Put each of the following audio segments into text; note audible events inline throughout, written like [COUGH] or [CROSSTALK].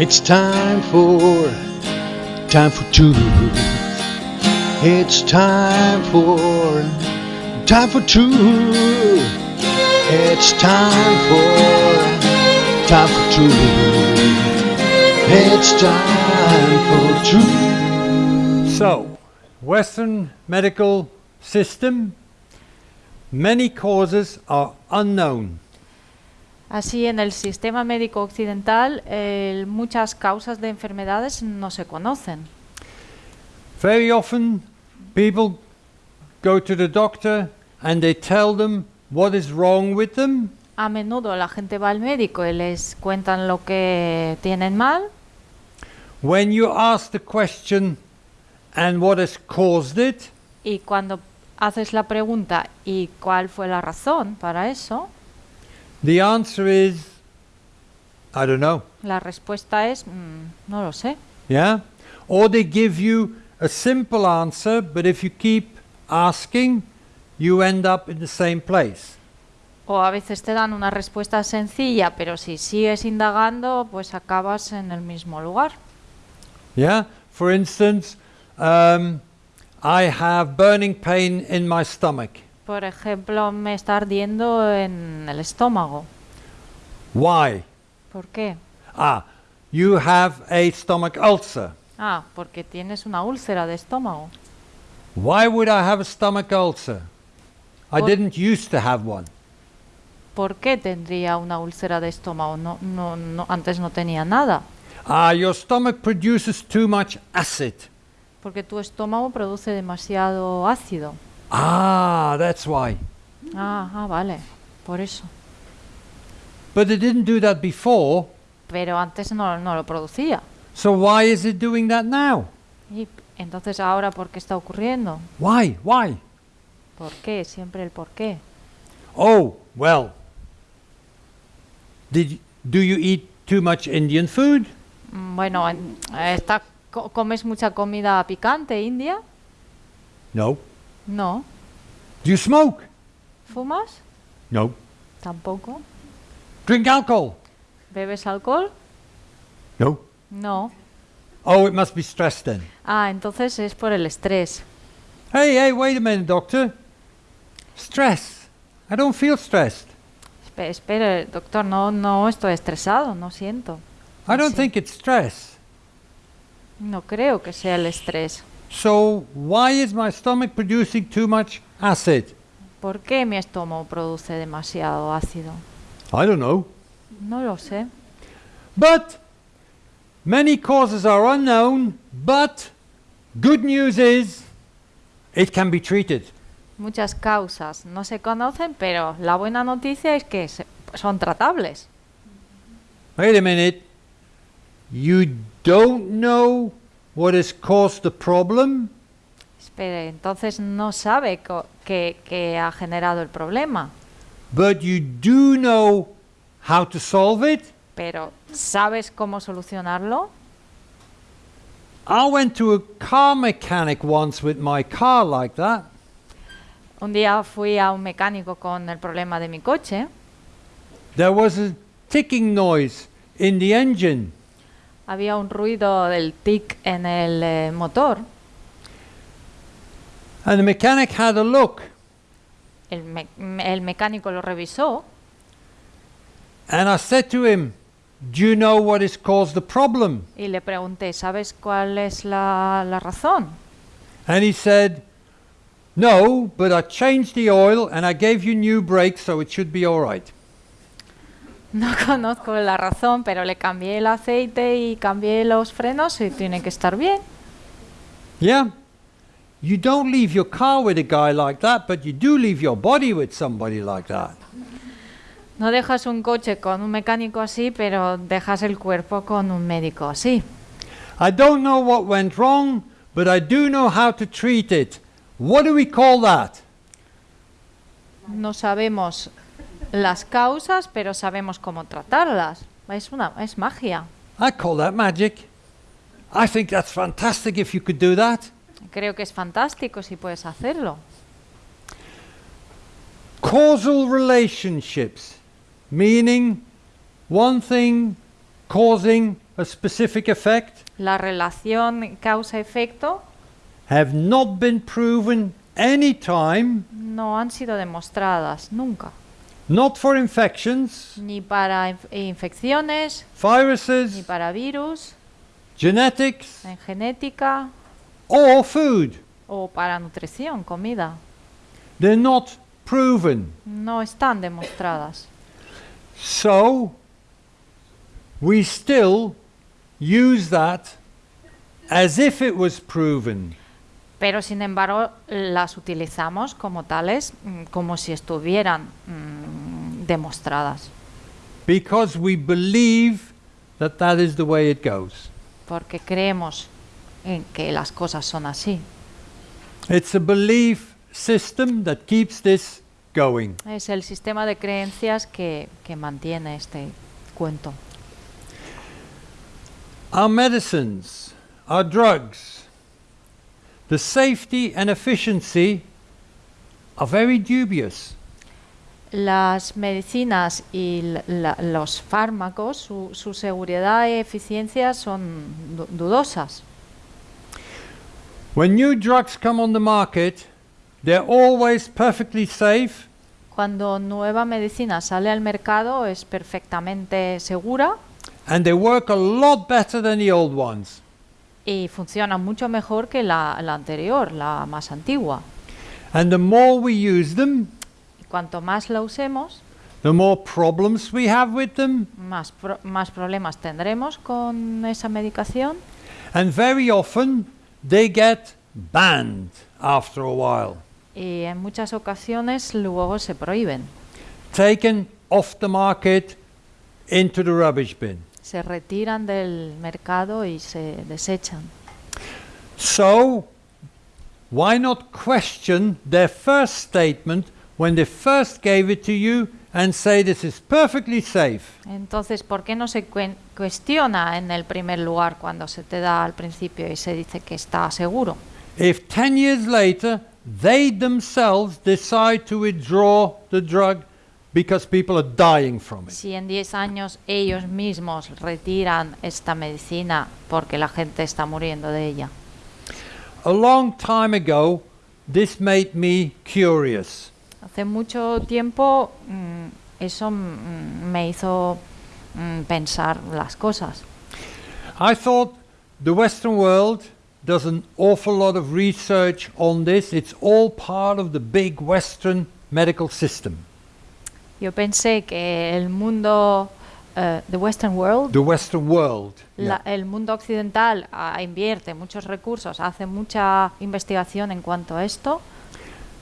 It's time for, time for truth. It's time for, time for truth. It's time for, time for truth. It's time for truth. So, Western medical system, many causes are unknown. Así, en el sistema médico occidental, eh, muchas causas de enfermedades no se conocen. Very often, people go to the doctor and they tell them what is wrong with them, A menudo la gente va al médico y les cuentan lo que tienen mal. When you ask the question, and what has caused it, Y cuando haces la pregunta ¿y cuál fue la razón para eso? The answer is, I don't know. La respuesta es "Mm, no lo sé. Yeah? Or they give you a simple answer, but if you keep asking, you end up in the same place. O a veces te dan una respuesta sencilla, pero si sigues indagando, pues acabas en el mismo lugar. Yeah? For instance, um, I have burning pain in my stomach. Por ejemplo, me está ardiendo en el estómago. Why? ¿Por qué? Ah, you have a stomach ulcer. Ah, porque tienes una úlcera de estómago. Why would I have a stomach ulcer? I Por- didn't used to have one. ¿Por qué tendría una úlcera de estómago? No, no, no, antes no tenía nada. Ah, your stomach produces too much acid. Porque tu estómago produce demasiado ácido. Ah, that's why. Ah, ah, vale. Por eso. But it didn't do that before, Pero antes no, no lo producía. so why is it doing that now? Y entonces ahora, ¿por qué está ocurriendo? Why? Why? ¿Por qué? Siempre el por qué. Oh, well. Did do you eat too much Indian food? Mm, Bueno, en- está, co- ¿comes mucha comida picante india? No. No. Do you smoke? ¿Fumas? No. Tampoco. Drink alcohol? ¿Bebes alcohol? No. No. Oh, it must be stress then. Ah, entonces es por el estrés. Hey, hey, wait a minute, doctor. Stress. I don't feel stressed. Espe- Espere, doctor, no, no estoy estresado, no siento. I don't Sí. think it's stress. No creo que sea el estrés. So, why is my stomach producing too much acid? ¿Por qué mi estómago produce demasiado ácido? I don't know. No lo sé. But many causes are unknown, but good news is it can be treated. Muchas causas no se conocen, pero la buena noticia es que se- son tratables. Wait a minute. You don't know what has caused the problem? Espere, entonces no sabe que, que ha generado el problema, But you do know how to solve it? pero ¿sabes cómo solucionarlo? I went to a car mechanic once with my car like that. Un día fui a un mecánico con el problema de mi coche. There was a ticking noise in the engine. Había un ruido del tic en el eh, motor. And the mechanic had a look El, me- el mecánico lo revisó and I said to him, Do you know what has caused the problem? y le pregunté, ¿sabes cuál es la, la razón? And he said, No, but I changed the oil and I gave you new brakes, so it should be all right. [LAUGHS] No conozco la razón, pero le cambié el aceite y cambié los frenos y tiene que estar bien. Yeah? You don't leave your car with a guy like that, but you do leave your body with somebody like that. No dejas un coche con un mecánico así, pero dejas el cuerpo con un médico así. I don't know what went wrong, but I do know how to treat it. What do we call that? No sabemos las causas, pero sabemos cómo tratarlas. Es una es magia. I call that magic. I think that's fantastic if you could do that. Creo que es fantástico si puedes hacerlo. Causal relationships, meaning one thing causing a specific effect La relación causa-efecto have not been proven any time, no han sido demostradas nunca, not for infections, ni para inf- infecciones, ni viruses, para virus, genetics, en genética or food. o para nutrición, comida. They're not proven. No están demostradas. So, we still use that as if it was proven. Pero sin embargo las utilizamos como tales, mm, como si estuvieran mm, demostradas, Because we believe that that is the way it goes. porque creemos en que las cosas son así. It's a belief system that keeps this going. Es el sistema de creencias que, que mantiene este cuento. Our medicines, our drugs, the safety and efficiency are very dubious. Las medicinas y la- los fármacos, su, su seguridad y eficiencia son dudosas. When new drugs come on the market, they're always perfectly safe Cuando nueva medicina sale al mercado es perfectamente segura and they work a lot better than the old ones. Y funciona mucho mejor que la, la anterior, la más antigua. And the more we use them, Y cuanto más la usemos, the more problems we have with them, más, pro- más problemas tendremos con esa medicación and very often they get banned after a while, y en muchas ocasiones luego se prohíben, taken off the market into the rubbish bin. Se retiran del mercado y se desechan. So, why not question their first statement when they first gave it to you and say this is perfectly safe? Entonces, ¿por qué no se cuestiona en el primer lugar cuando se te da al principio y se dice que está seguro? If 10 years later they themselves decide to withdraw the drug because people are dying from it. Si en 10 años ellos mismos retiran esta medicina porque la gente está muriendo de ella. A long time ago, this made me curious. Hace mucho tiempo mm, eso mm, me hizo mm, pensar las cosas. I thought the Western world does an awful lot of research on this. It's all part of the big Western medical system. Yo pensé que el mundo, eh, the Western world, The Western world. la- el mundo occidental ah, invierte muchos recursos, hace mucha investigación en cuanto a esto.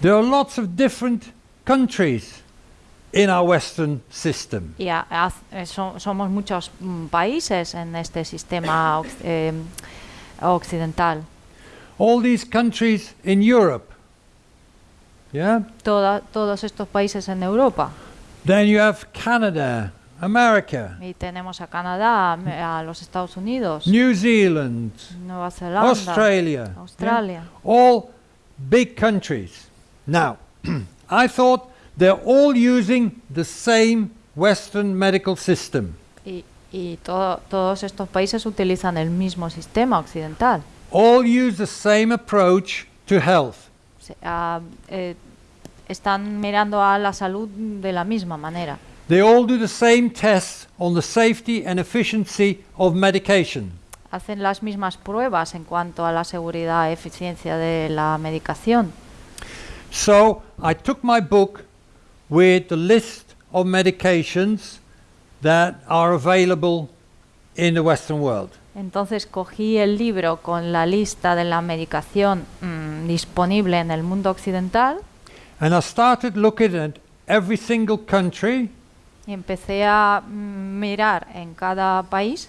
There are lots of different countries in our Western system. Y ha- haz- eh, so- somos muchos mm, países en este sistema [COUGHS] eh, occidental. All these countries in Europe. Yeah? Toda- todos estos países en Europa. Then you have Canada, America, Y tenemos a Canadá, a a los Estados Unidos, New Zealand, Nueva Zelanda, Australia. yeah? Australia. All big countries. Now, [CLEARS THROAT] I thought they're all using the same Western medical system. Y, y todo- todos estos países utilizan el mismo sistema occidental. All use the same approach to health. Ah, eh, están mirando a la salud de la misma manera. They all do the same tests on the safety and efficiency of medication. Hacen las mismas pruebas en cuanto a la seguridad y eficiencia de la medicación. So I took my book with the list of medications that are available in the Western world. Entonces cogí el libro con la lista de la medicación mm, disponible en el mundo occidental And I started looking at every single country y empecé a mm, mirar en cada país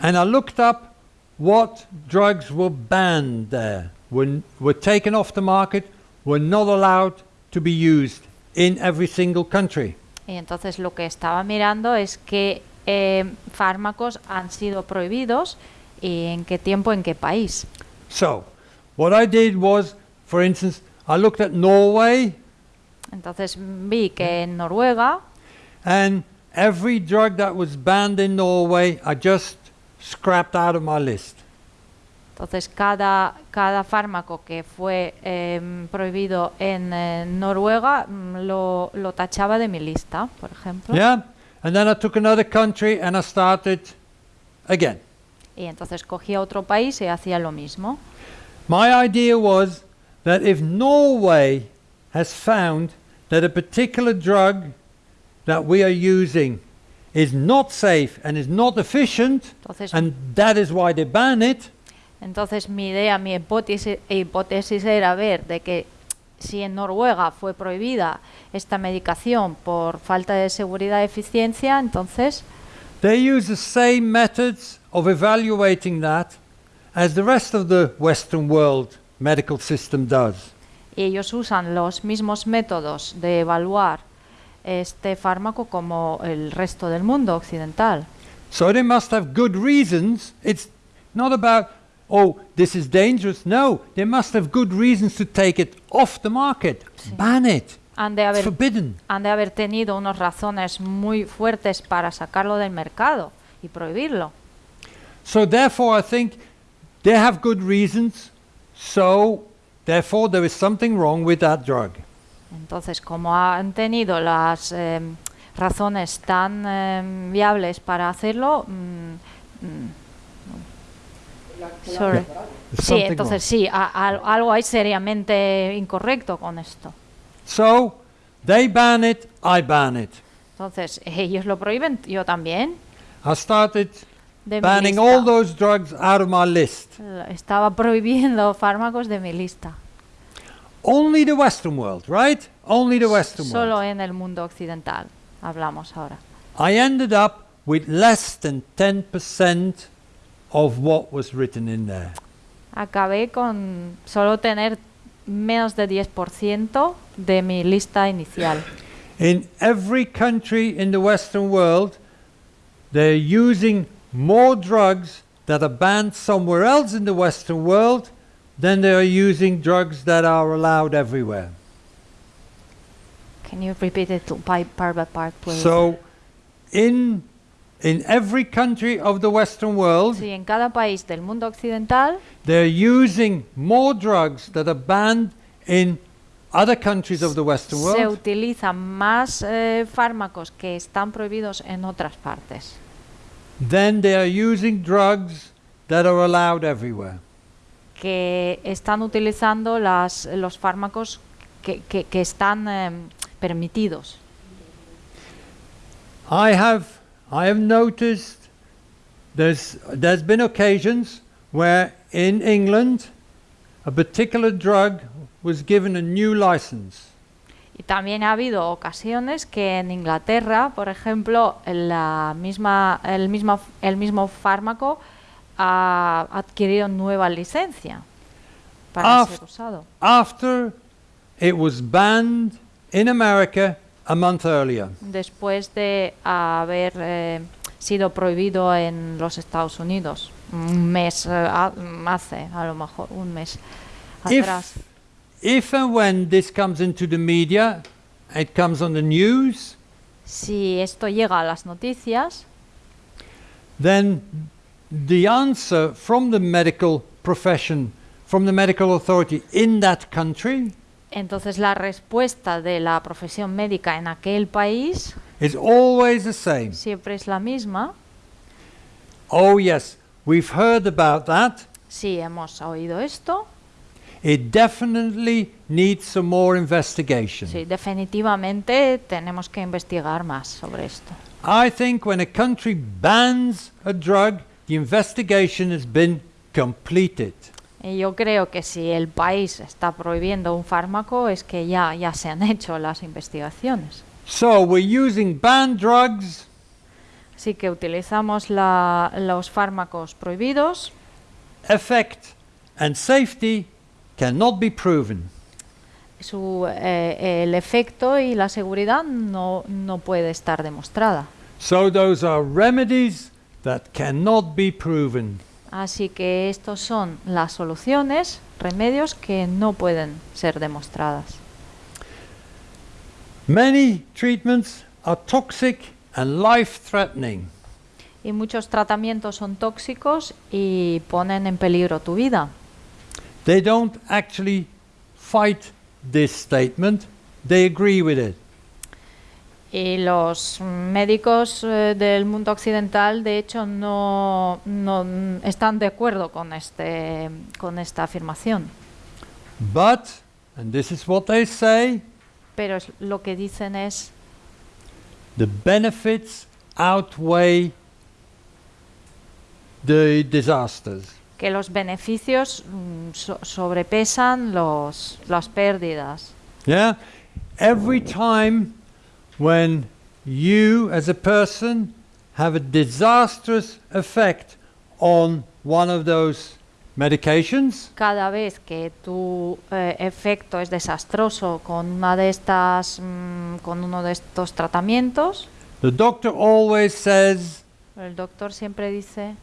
and I looked up what drugs were banned there, were, were taken off the market, were not allowed to be used in every single country. y entonces lo que estaba mirando es qué eh, fármacos han sido prohibidos y en qué tiempo, en qué país. So, what I did was, for instance, I looked at Norway Entonces vi que en Noruega and every drug that was banned in Norway, I just scrapped out of my list. Entonces, cada, cada fármaco que fue em, prohibido en eh, Noruega mm, lo, lo tachaba de mi lista, por ejemplo. Yeah? And then I took another country and I started again. Y entonces cogía otro país y hacía lo mismo. My idea was that if Norway has found that a particular drug that we are using is not safe and is not efficient, Entonces, and that is why they ban it, entonces mi idea, mi hipótesis, hipótesis era ver de que si en Noruega fue prohibida esta medicación por falta de seguridad y eficiencia, entonces they use the same methods of evaluating that as the rest of the Western world medical system does. ellos usan los mismos métodos de evaluar este fármaco como el resto del mundo occidental. So they must have good reasons. It's not about, oh, this is dangerous. No, they must have good reasons to take it off the market. Ban it. Han de, It's haber, forbidden. han de haber tenido unas razones muy fuertes para sacarlo del mercado y prohibirlo. So therefore, I think they have good reasons. So therefore, there is something wrong with that drug. Entonces, como han tenido las em, razones tan em, viables para hacerlo, mm, mm, sorry. Sí, entonces sí, a- al- algo hay seriamente incorrecto con esto. So they ban it. I ban it. Entonces, [LAUGHS] ellos lo prohíben, yo también. I started De mi banning lista. all those drugs out of my list. Estaba prohibiendo fármacos de mi lista. Only the Western world, right? Only the Western world. Solo en el mundo occidental hablamos ahora. I ended up with less than 10% of what was written in there. Acabé con solo tener menos de 10% de mi lista inicial. In every country in the Western world, they're using more drugs that are banned somewhere else in the Western world than they are using drugs that are allowed everywhere. Can you repeat it by part by part, please? So, in, in every country of the Western world, Sí, en cada país del mundo occidental they're using more drugs that are banned in other countries of the Western world. se utilizan más eh, fármacos que están prohibidos en otras partes. Than they are using drugs that are allowed everywhere. que están utilizando las, los fármacos que, que- que están em, permitidos. I have I have noticed there's there's been occasions where in England a particular drug was given a new license. Y también ha habido ocasiones que en Inglaterra, por ejemplo, la misma, el, mismo, el mismo fármaco ha adquirido nueva licencia para ser usado. After it was banned in America a month earlier. Después de haber eh, sido prohibido en los Estados Unidos. Un mes eh, ha- hace, a lo mejor, un mes atrás. If and when this comes into the media, it comes on the news, Si esto llega a las noticias, then the answer from the medical profession, from the medical authority in that country, entonces la respuesta de la profesión médica en aquel país is always the same. siempre es la misma. Oh, yes, we've heard about that. Si hemos oído esto, It definitely needs some more investigation. sí, definitivamente tenemos que investigar más sobre esto. I think when a country bans a drug, the investigation has been completed. Y yo creo que si el país está prohibiendo un fármaco es que ya, ya se han [LAUGHS] hecho las investigaciones. So we're using banned drugs Así que utilizamos la- los fármacos prohibidos. effect and safety cannot be proven. Su, eh, el efecto y la seguridad no, no puede estar demostrada. So those are remedies that cannot be proven. Así que estos son las soluciones, remedios que no pueden ser demostradas. Many treatments are toxic and life threatening. Y muchos tratamientos son tóxicos y ponen en peligro tu vida. They don't actually fight this statement, they agree with it. Y los médicos eh, del mundo occidental, de hecho, no, no están de acuerdo con, este, con esta afirmación. But, and this is what they say, Pero es- lo que dicen es the benefits outweigh the disasters. Que los beneficios mm, so- sobrepesan los, las pérdidas. Yeah? Every time when you as a person have a disastrous effect on one of those medications, Cada vez que tu eh, efecto es desastroso con una de estas, mm, con uno de estos tratamientos, the doctor always says, el doctor siempre dice,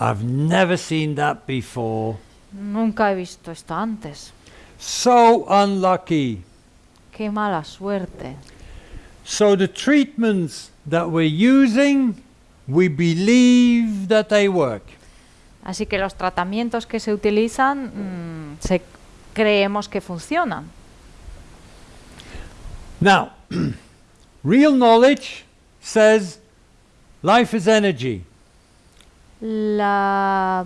I've never seen that before. nunca he visto esto antes. So unlucky. Qué mala suerte. So the treatments that we're using, we believe that they work. Así que los tratamientos que se utilizan mm, se, creemos que funcionan. Now, [CLEARS THROAT] real knowledge says life is energy. La,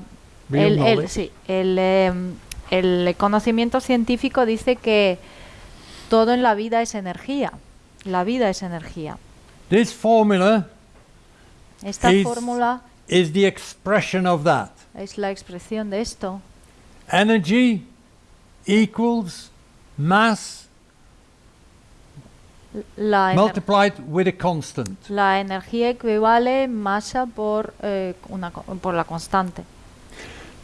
el, el- sí, el, em, el conocimiento científico dice que todo en la vida es energía. La vida es energía. This formula Esta Es- fórmula is the expression of that. es la expresión de esto. Energy equals mass La, multiplied with a constant. la energía equivale masa por, eh, una, por la constante.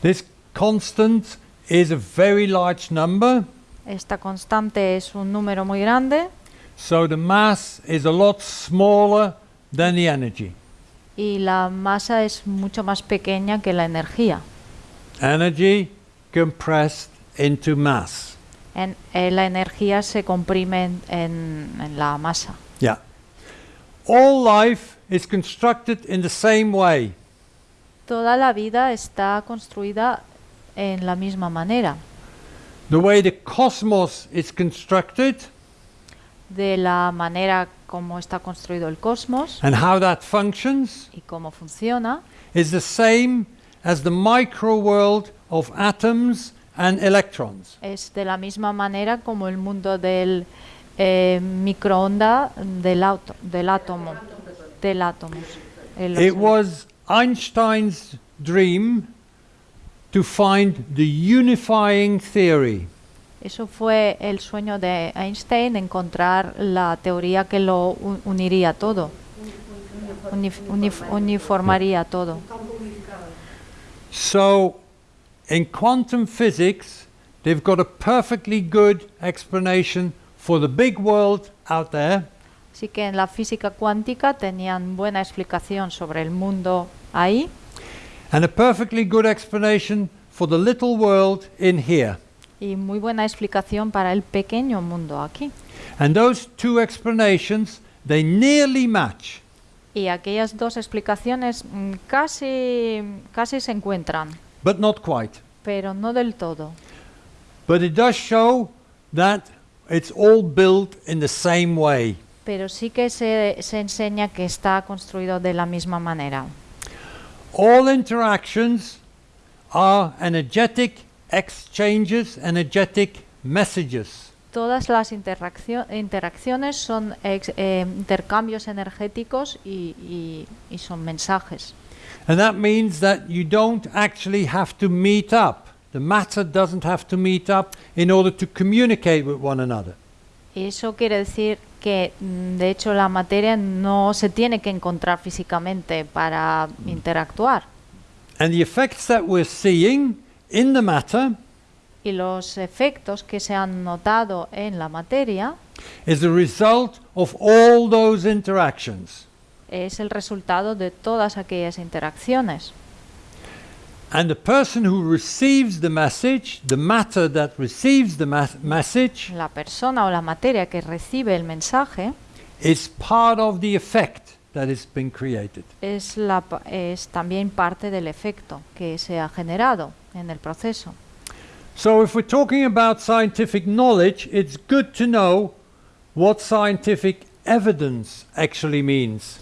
This constant is a very large number, Esta constante es un número muy grande so the mass is a lot smaller than the energy. y la masa es mucho más pequeña que la energía. Energy compressed into mass. En, eh, la energía se comprime en, en- en la masa. Yeah. All life is constructed in the same way. Toda la vida está construida en la misma manera. The way the cosmos is constructed De la manera como está construido el cosmos and how that functions y cómo funciona is the same as the micro world of atoms and electrons. es de la misma manera como el mundo del eh, microonda del, auto, del átomo. Del átomo. It was Einstein's dream to find the unifying theory. Eso fue el sueño de Einstein, encontrar la teoría que lo uniría todo, unif- unif- uniformaría todo. So, in quantum physics, they've got a perfectly good explanation for the big world out there, Así que en la física cuántica tenían buena explicación sobre el mundo ahí and a perfectly good explanation for the little world in here. y muy buena explicación para el pequeño mundo aquí. And those two explanations, they nearly match. Y aquellas dos explicaciones mm, casi, casi se encuentran, but not quite. pero no del todo. But it does show that it's all built in the same way. Pero sí que se, se enseña que está construido de la misma manera. All interactions are energetic exchanges, energetic messages. Todas las interaccio- interacciones son ex- eh, intercambios energéticos y, y- y son mensajes. And that means that you don't actually have to meet up. The matter doesn't have to meet up in order to communicate with one another. Y eso quiere decir que, mm, de hecho, la materia no se tiene que encontrar físicamente para interactuar. And the effects that we're seeing in the matter Y los efectos que se han notado en la materia is the result of all those interactions. Es el resultado de todas aquellas interacciones. And the person who receives the message, the matter that receives the message, La persona o la materia que recibe el mensaje is part of the effect that has been created. es, la, es también parte del efecto que se ha generado en el proceso. So, if we're talking about scientific knowledge, it's good to know what scientific evidence actually means.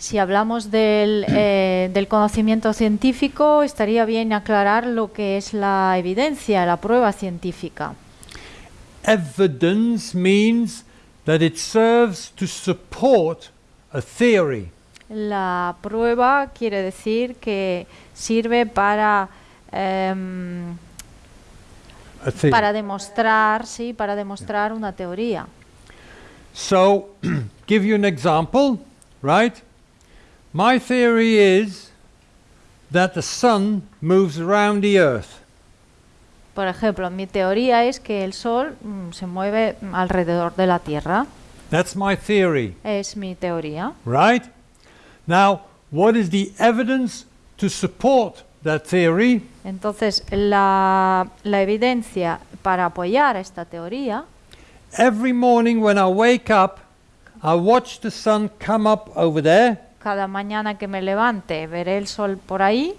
Si hablamos del, [CLEARS THROAT] eh, del conocimiento científico, estaría bien aclarar lo que es la evidencia, la prueba científica. Evidence means that it serves to support a theory. La prueba quiere decir que sirve para, em, para demostrar, sí, para demostrar una teoría. So, [CLEARS THROAT] give you an example, right? My theory is that the sun moves around the earth. Por ejemplo, mi teoría es que el Sol mm, se mueve mm, alrededor de la Tierra. That's my theory, Es mi teoría. right? Now, what is the evidence to support that theory? Entonces, la, la evidencia para apoyar esta teoría Every morning when I wake up, I watch the sun come up over there cada mañana que me levante veré el sol por ahí,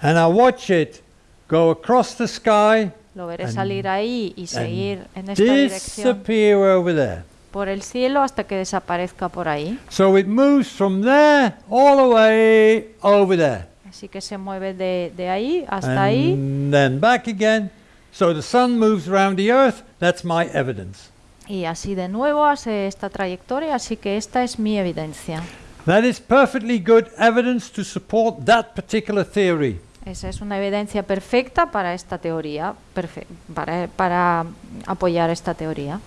and I watch it go across the sky lo veré salir ahí y seguir en esta dirección disappear over there. por el cielo hasta que desaparezca por ahí. So it moves from there all the way over there. Así que se mueve de, de ahí hasta ahí and then back again. So the sun moves around the earth. That's my evidence. y así de nuevo hace esta trayectoria, así que esta es mi evidencia. That is perfectly good evidence to support that particular theory. Esa es una evidencia perfecta para esta teoría, para, para apoyar esta teoría.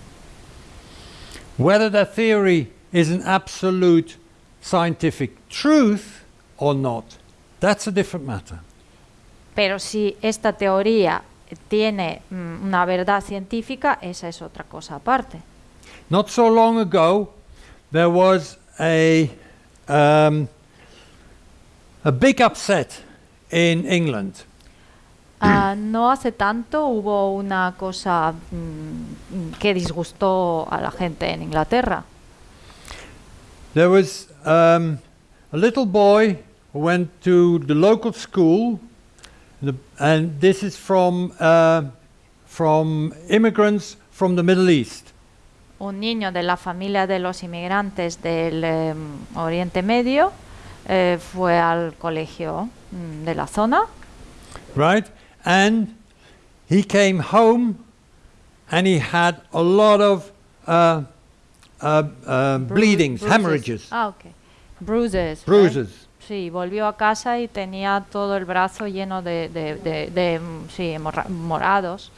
Whether that theory is an absolute scientific truth or not, that's a different matter. Pero si esta teoría tiene mm, una verdad científica, esa es otra cosa aparte. Not so long ago, there was a um, a big upset in England. Ah, no hace tanto hubo una cosa mm, que disgustó a la gente en Inglaterra. There was um, a little boy who went to the local school, the, and this is from uh, from immigrants from the Middle East. Un niño de la familia de los inmigrantes del em, Oriente Medio eh, fue al colegio mm, de la zona right? And he came home and he had a lot of uh, uh, uh, Bru- bleedings, bruises. hemorrhages, Ah, ok. Bruises. right? bruises. Sí, volvió a casa y tenía todo el brazo lleno de, de, de- de, mm, sí, morados.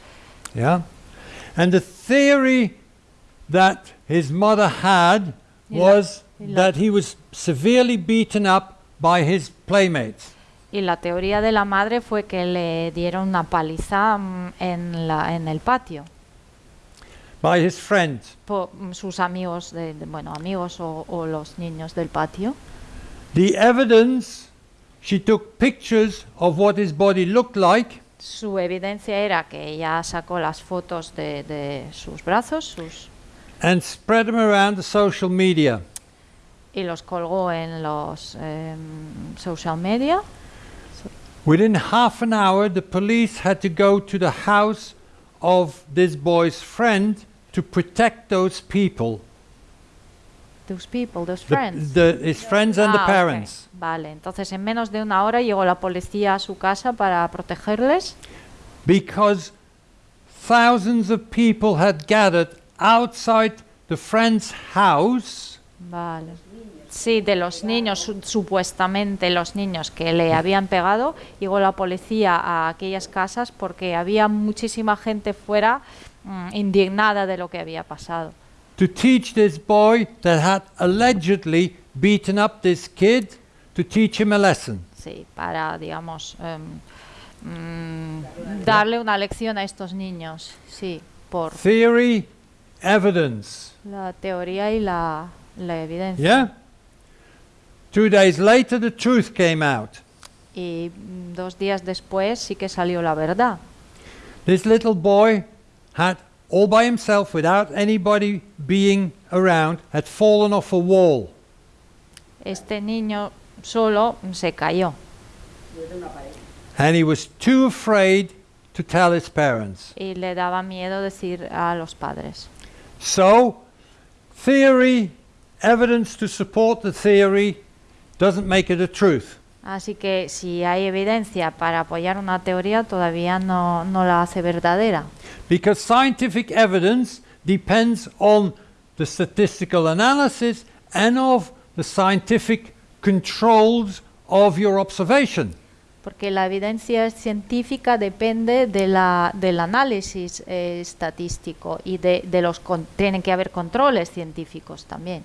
Yeah? And the theory that his mother had was that he was severely beaten up by his playmates. Y la teoría de la madre fue que le dieron una paliza mm, en, la, en el patio by his friends. por mm, sus amigos, de, de- bueno, amigos o, o los niños del patio. The evidence, she took pictures of what his body looked like, Su evidencia era que ella sacó las fotos de, de sus brazos sus, and spread them around the social media. y los colgó en los em, social media. Within half an hour, the police had to go to the house of this boy's friend to protect those people, Those people, those the- friends. the- his friends and the Ah, ok. parents. Vale, entonces en menos de una hora llegó la policía a su casa para protegerles because thousands of people had gathered outside the friend's house Vale. Sí, de los niños, su- supuestamente los niños que le habían pegado, llegó la policía a aquellas casas porque había muchísima gente fuera mm, indignada de lo que había pasado. to teach this boy that had allegedly beaten up this kid to teach him a lesson. Sí, para, digamos, em, mm, darle una lección a estos niños. Sí, por Theory, evidence. la teoría y la, la evidencia. Yeah? Two days later, the truth came out. Y dos días después sí que salió la verdad. This little boy had all by himself without anybody being around, had fallen off a wall. Este niño solo se cayó And he was too afraid to tell his parents. y le daba miedo decir a los padres. So, theory, evidence to support the theory, doesn't make it a truth. Así que si hay evidencia para apoyar una teoría, todavía no, no la hace verdadera. Because scientific evidence depends on the statistical analysis and of the scientific controls of your observation. Porque la evidencia científica depende de la, del análisis eh, estadístico y de, de los con- tienen que haber controles científicos también.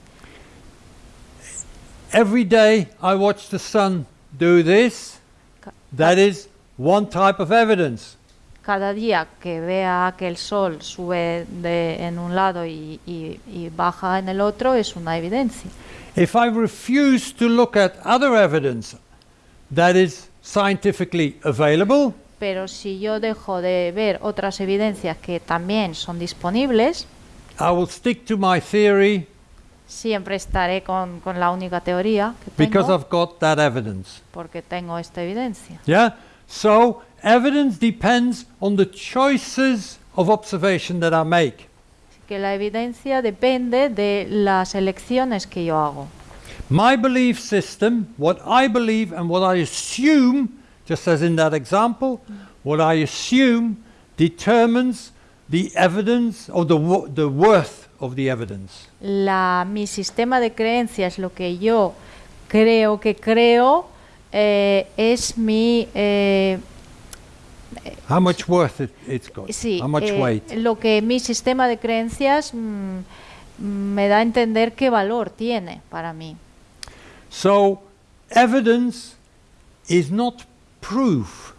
Every day I watch the sun do this. That is one type of evidence. Cada día que vea que el sol sube de, en un lado y, y- y baja en el otro es una evidencia. If I refuse to look at other evidence that is scientifically available, Pero si yo dejo de ver otras evidencias que también son disponibles, I will stick to my theory siempre estaré con, con la única teoría que because tengo I've got that evidence. porque tengo esta evidencia. Yeah? So, evidence depends on the choices of observation that I make. Que la evidencia depende de las elecciones que yo hago. My belief system, what I believe and what I assume, just as in that example, what I assume determines the evidence or the, the worth of the evidence. La, mi sistema de creencias, lo que yo creo que creo, eh, es mi... eh, How much worth it, it's got. sí, How much eh, weight. lo que mi sistema de creencias mm, me da a entender qué valor tiene para mí. So, evidence is not proof.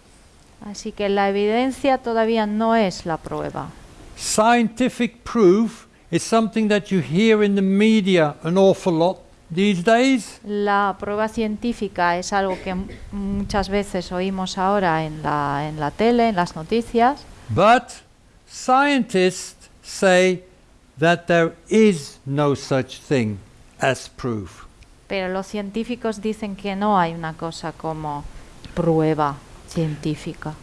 Así que la evidencia todavía no es la prueba. Scientific proof is something that you hear in the media an awful lot these days. La prueba científica es algo que muchas veces oímos ahora en la, en la tele, en las noticias, But scientists say that there is no such thing as proof. Pero los científicos dicen que no hay una cosa como prueba científica.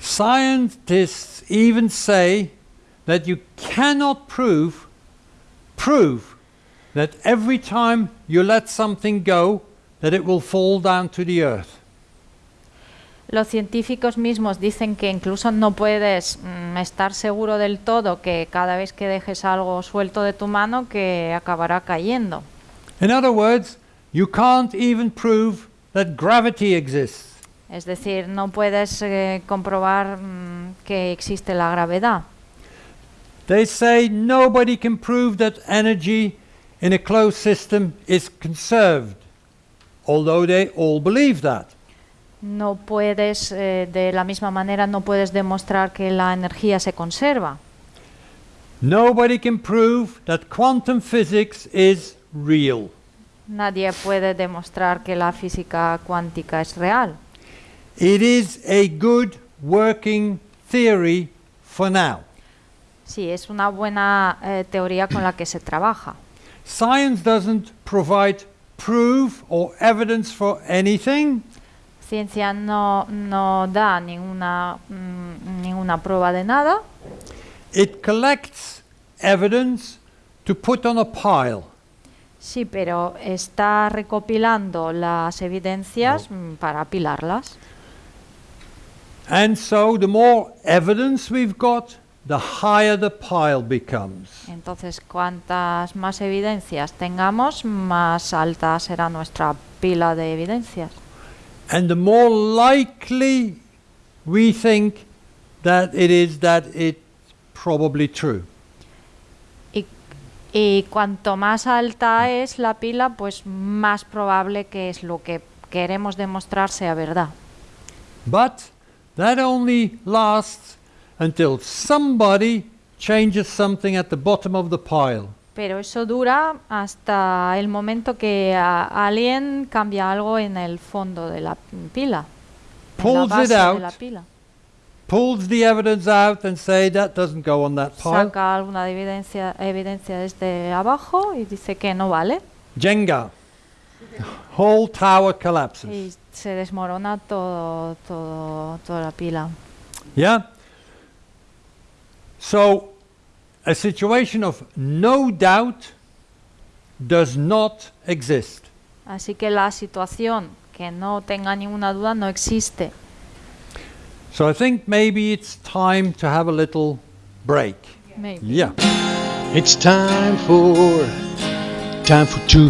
Scientists even say that you cannot prove prove that every time you let something go that it will fall down to the earth. Los científicos mismos dicen que incluso no puedes mm, estar seguro del todo que cada vez que dejes algo suelto de tu mano que acabará cayendo. In other words, you can't even prove that gravity exists. Es decir, no puedes eh, comprobar mm, que existe la gravedad. They say nobody can prove that energy in a closed system is conserved, although they all believe that. No puedes, eh, de la misma manera, no puedes demostrar que la energía se conserva. Nobody can prove that quantum physics is real. Nadie puede demostrar que la física cuántica es real. It is a good working theory for now. Sí, es una buena eh, teoría con la que se trabaja. Science doesn't provide proof or evidence for anything. Ciencia no, no da ninguna, mm, ninguna prueba de nada, It collects evidence to put on a pile. Sí, pero está recopilando las evidencias mm, para apilarlas. And so the more evidence we've got, the higher the pile becomes. Entonces, cuantas más evidencias tengamos, más alta será nuestra pila de evidencias. And the more likely we think that it is that it's probably true. Y, cuanto más alta es la pila, pues más probable que es lo que queremos demostrar sea verdad. But that only lasts until somebody changes something at the bottom of the pile. Pero eso dura hasta el momento que alguien cambia algo en el fondo de la pila, Pulls it base de out. la pila. Pulls the evidence out and say that doesn't go on that pile. saca alguna evidencia, evidencia desde abajo y dice que no vale Jenga. Whole tower collapses. y se desmorona todo, todo, toda la pila. Yeah? So, a situation of no doubt does not exist. Así que la situación que no tenga ninguna duda no existe. So, I think maybe it's time to have a little break. Maybe. Yeah. It's time for time for two.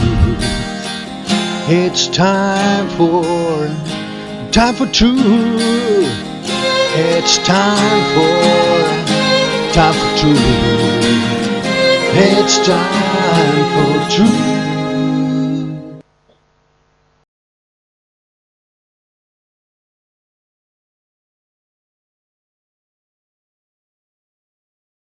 It's time for time for two. It's time for time for two. It's time for two.